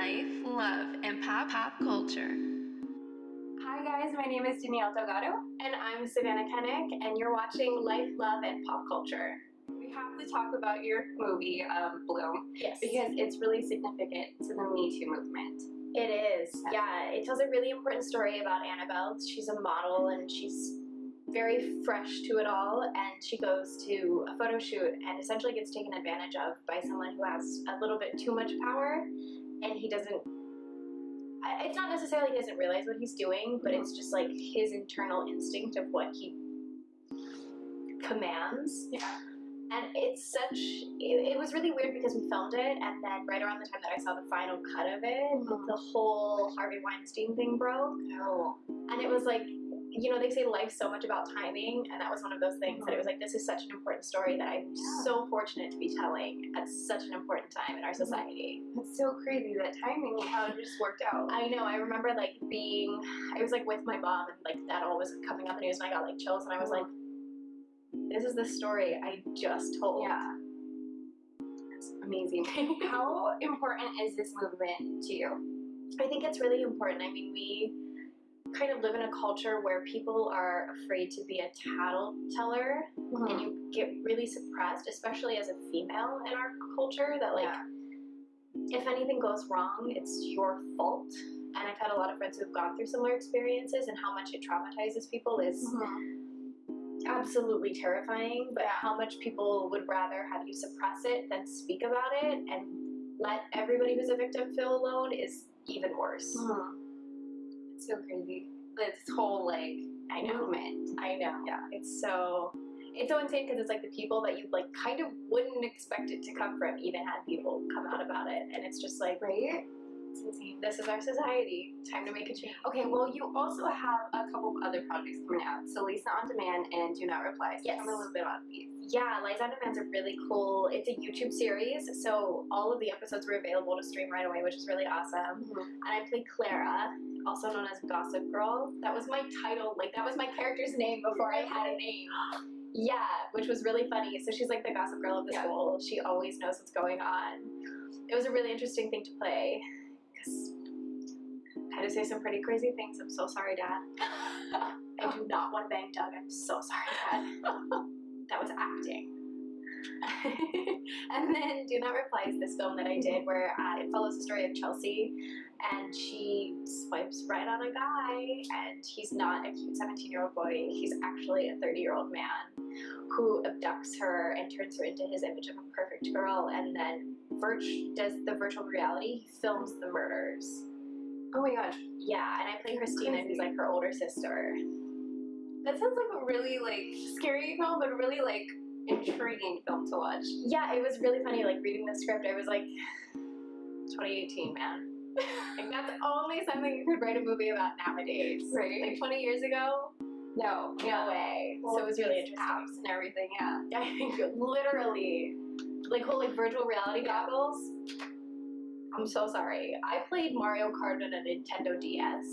life, love, and pop pop culture. Hi guys, my name is Danielle Delgado. And I'm Savannah Kennick, and you're watching Life, Love, and Pop Culture. We have to talk about your movie, um, Bloom, Yes. because it's really significant to the Me Too movement. It is. Yeah, it tells a really important story about Annabelle. She's a model and she's very fresh to it all. And she goes to a photo shoot and essentially gets taken advantage of by someone who has a little bit too much power. And he doesn't it's not necessarily he doesn't realize what he's doing, but it's just like his internal instinct of what he commands. Yeah. And it's such, it, it was really weird because we filmed it, and then right around the time that I saw the final cut of it, Mhm. the whole Harvey Weinstein thing broke. Oh. And it was like, you know, they say life's so much about timing, and that was one of those things that it was like, this is such an important story that I'm Yeah. so fortunate to be telling at such an important time in our society. It's so crazy that timing, how it just worked out. I know, I remember like being, I was like with my mom, and like that all was coming up in the news, and I got like chills, and I was like, this is the story I just told. Yeah. Amazing. how important is this movement to you? I think it's really important. I mean, we kind of live in a culture where people are afraid to be a tattleteller Mm-hmm. and you get really suppressed, especially as a female in our culture, that like Yeah. if anything goes wrong, it's your fault. And I've had a lot of friends who've gone through similar experiences and how much it traumatizes people is Mhm. Absolutely terrifying, but Yeah. how much people would rather have you suppress it than speak about it and let everybody who's a victim feel alone is even worse. Mhm. It's so crazy. This whole like I know. movement. I know. Yeah. It's so it's so insane because it's like the people that you like kind of wouldn't expect it to come from even had people come out about it. And it's just like Right? It's insane. This is our society. Time to make a change. Okay, well, you also have a couple of other projects coming out. So Liza on Demand and Do Not Reply. So Yes. tell me a little bit about these. Yeah, Liza on Demand's a really cool it's a YouTube series, so all of the episodes were available to stream right away, which is really awesome. Mm-hmm. And I played Clara, also known as Gossip Girl. That was my title, like that was my character's name before I had a name. Yeah, which was really funny. So she's like the gossip girl of the Yeah. school. She always knows what's going on. It was a really interesting thing to play because I had to say some pretty crazy things. I'm so sorry, Dad. I do not want to bang Doug. I'm so sorry, Dad. that was acting. and then Do Not Reply is this film that I did where uh, it follows the story of Chelsea and she swipes right on a guy and he's not a cute 17 year old boy he's actually a 30 year old man who abducts her and turns her into his image of a perfect girl and then Virch does the virtual reality films the murders Oh my gosh. yeah and i play christina who's like her older sister That sounds like a really like scary film, but really like intriguing film to watch. yeah it was really funny like reading the script i was like 2018 man like that's only something you could write a movie about nowadays Right. like 20 years ago No. no way so it was really interesting Apps and everything, yeah. I think literally, like whole like virtual reality goggles. I'm so sorry. I played Mario Kart on a Nintendo DS.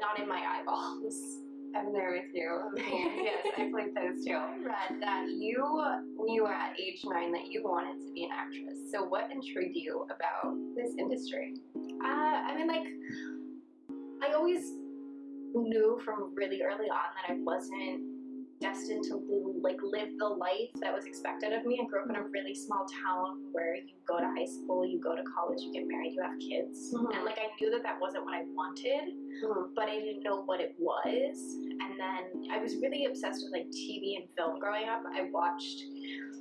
Not in my eyeballs. I'm there with you. yes, I played those too. I read that you knew at age nine that you wanted to be an actress. So what intrigued you about this industry? Uh, I mean, like, I always knew from really early on that I wasn't destined to like live the life that was expected of me. I grew up in a really small town where you go to high school, you go to college, you get married, you have kids, Mhm. and like I knew that that wasn't what I wanted. Mhm. but I didn't know what it was. And then I was really obsessed with like TV and film growing up. I watched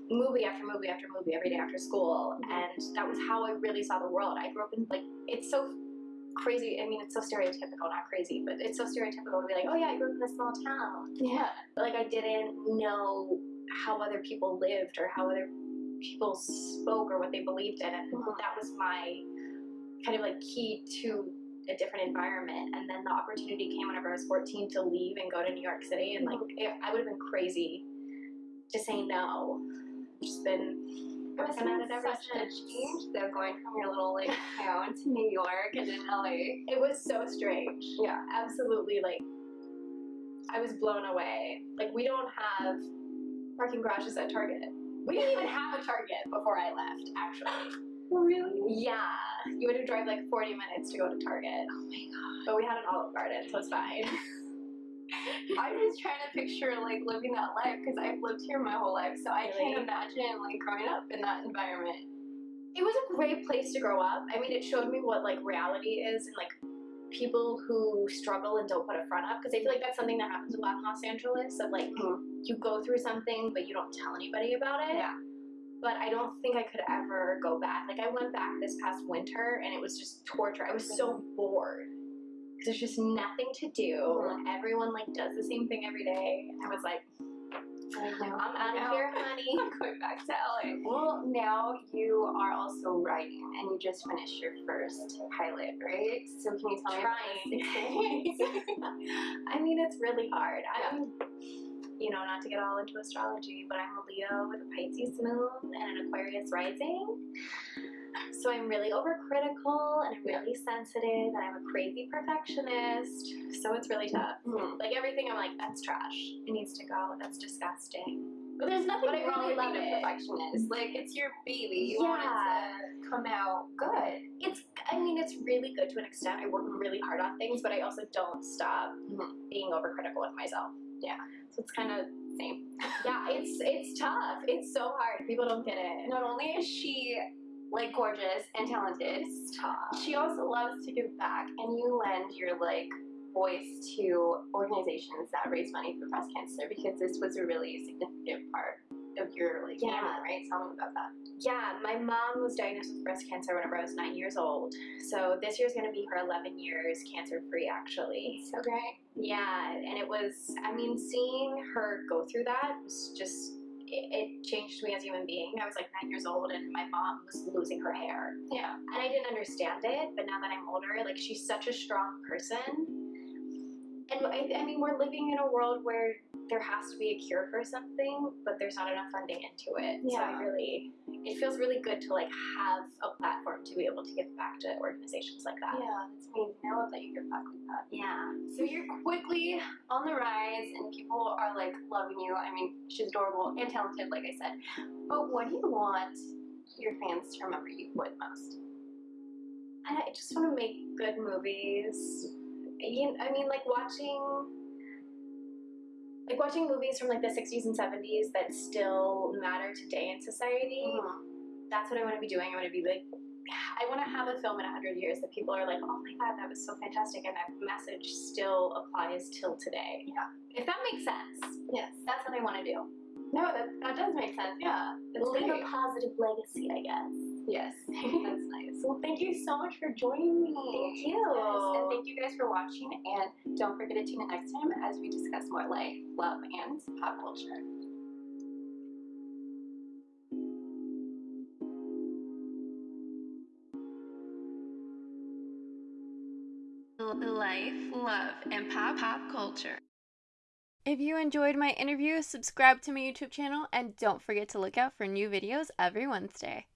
movie after movie after movie every day after school, Mhm. and that was how I really saw the world. I grew up in like it's so crazy. I mean, it's so stereotypical, not crazy, but it's so stereotypical to be like, oh yeah, I grew up in a small town. Yeah. Like I didn't know how other people lived or how other people spoke or what they believed in, and Mhm. that was my kind of like key to a different environment. And then the opportunity came whenever I was 14 to leave and go to New York City, and like it, I would have been crazy to say no. Just been It must working have at it ever such a change though, going from your little like town to New York and then LA. It was so strange. Yeah. absolutely like I was blown away. Like we don't have parking garages at Target. We didn't even have a Target before I left, actually. Oh, really? Yeah, you had to drive like 40 minutes to go to Target. Oh my god. But we had an Olive Garden, so it's fine. I'm just trying to picture like living that life because I've lived here my whole life, so I Really? can't imagine like growing up in that environment. it was a great place to grow up. I mean, it showed me what like reality is and like people who struggle and don't put a front up because I feel like that's something that happens a lot in Los Angeles of like Mhm. you go through something but you don't tell anybody about it. Yeah. But I don't think I could ever go back. Like I went back this past winter and it was just torture. I was so bored. There's just nothing to do. Mhm. Everyone like does the same thing every day. I was like. I'm out of here, honey. I'm going back to LA. Well, now you are also writing, and you just finished your first pilot, right? So can you tell me about this experience? Trying. I mean, it's really hard. I'm, you know, not to get all into astrology, but I'm a Leo with a Pisces moon and an Aquarius rising. So I'm really overcritical and I'm really sensitive and I'm a crazy perfectionist. So it's really tough. Mhm. Like everything, I'm like, that's trash. It needs to go. That's disgusting. But there's nothing But wrong really with love being a perfectionist. Like it's your baby. You want Yeah. it to come out good. It's, I mean, it's really good to an extent. I work really hard on things, but I also don't stop Mhm. being overcritical with myself. Yeah. So it's kind of same. Yeah, it's it's tough. It's so hard. People don't get it. Not only is she like gorgeous and talented, tough. she also loves to give back, and you lend your like voice to organizations that raise money for breast cancer because this was a really significant part of your like Yeah. family, right? Tell me about that. Yeah, my mom was diagnosed with breast cancer whenever I was nine years old. So this year's gonna be her 11 years cancer free, actually. So great. Yeah, and it was, I mean, seeing her go through that was just, it, it changed me as a human being. I was like nine years old and my mom was losing her hair. Yeah. And I didn't understand it, but now that I'm older, like she's such a strong person. And I, I mean, we're living in a world where there has to be a cure for something, but there's not enough funding into it. Yeah. So I really, it feels really good to like have a platform to be able to give back to organizations like that. Yeah, that's amazing. I love that you give back like that. Yeah. So you're quickly on the rise, and people are like loving you. I mean, she's adorable and talented, like I said. But what do you want your fans to remember you with most? I just want to make good movies. You, I mean, like watching, like watching movies from like the 60s and 70s that still matter today in society. Uh-huh. That's what I want to be doing. I want to be like, I want to have a film in 100 years that people are like, oh my god, that was so fantastic, and that message still applies till today. Yeah. If that makes sense. Yes. That's what I want to do. No, that, that does make sense. Yeah. That's Leave great. a positive legacy, I guess. Yes. That's nice. Well, thank you so much for joining me. Thank you. Yes, and thank you guys for watching. And don't forget to tune in next time as we discuss more life, love, and pop culture. Life, love, and pop pop culture. If you enjoyed my interview, subscribe to my YouTube channel and don't forget to look out for new videos every Wednesday.